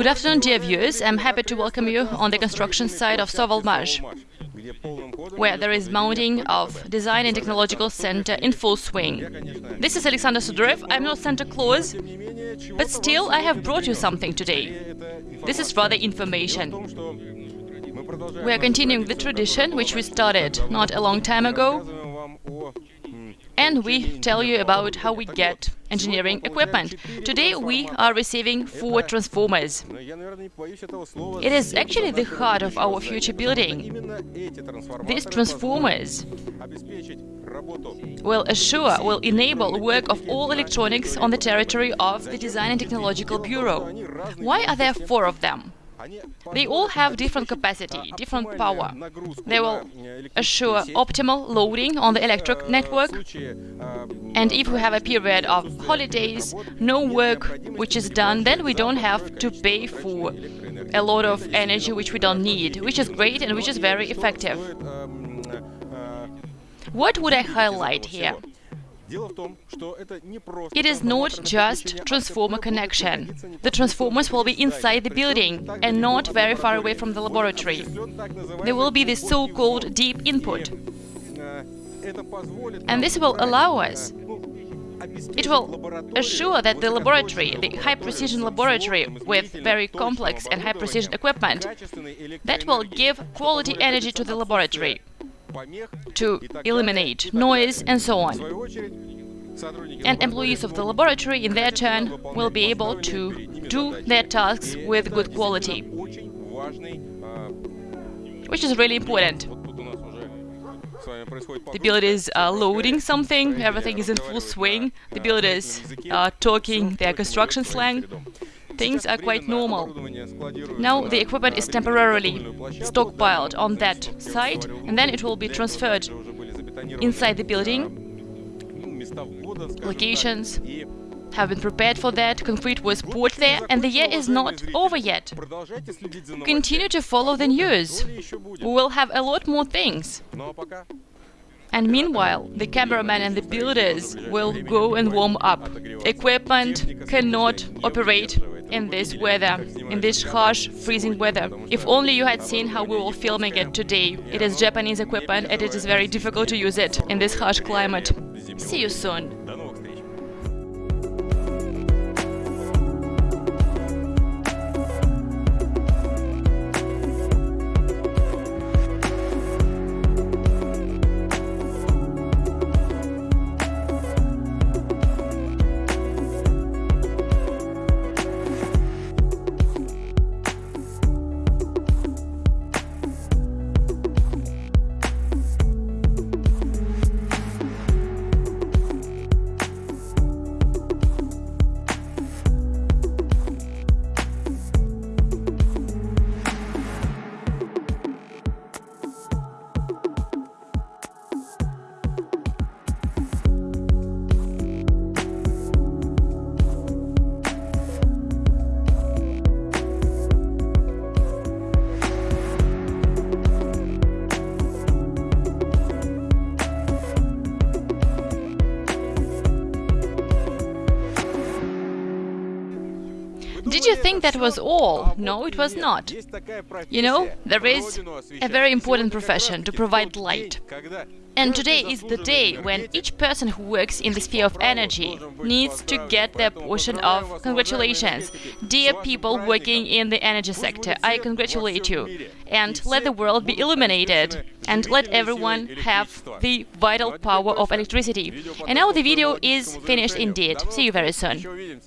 Good afternoon, dear viewers. I'm happy to welcome you on the construction site of Sovelmash, where there is mounting of Design and Technological Center in full swing. This is Alexander Sudarev. I'm not Santa Claus, but still I have brought you something today. This is rather information. We are continuing the tradition which we started not a long time ago, and we tell you about how we get engineering equipment. Today we are receiving four transformers. It is actually the heart of our future building. These transformers will assure, will enable work of all electronics on the territory of the Design and Technological Bureau. Why are there four of them? They all have different capacity, different power. They will assure optimal loading on the electric network. And if we have a period of holidays, no work which is done, then we don't have to pay for a lot of energy which we don't need, which is great and which is very effective. What would I highlight here? It is not just transformer connection. The transformers will be inside the building and not very far away from the laboratory. There will be the so-called deep input. And this will allow us it will assure that the laboratory, the high-precision laboratory with very complex and high-precision equipment, that will give quality energy to the laboratory to eliminate noise and so on. And employees of the laboratory, in their turn, will be able to do their tasks with good quality, which is really important. The builders are uh, loading something, everything is in full swing, the builders uh, are talking. Their construction slang, things are quite normal. Now the equipment is temporarily stockpiled on that site and then it will be transferred inside the building. Locations have been prepared for that, concrete was poured there, and the year is not over yet. Continue to follow the news. We will have a lot more things. And meanwhile, the cameraman and the builders will go and warm up. Equipment cannot operate in this weather, in this harsh, freezing weather. If only you had seen how we were filming it today. It is Japanese equipment and it is very difficult to use it in this harsh climate. See you soon. You think that was all? No, it was not. You know, there is a very important profession to provide light. And today is the day when each person who works in the sphere of energy needs to get their portion of congratulations. Dear people working in the energy sector, I congratulate you. And let the world be illuminated. And let everyone have the vital power of electricity. And now the video is finished indeed. See you very soon.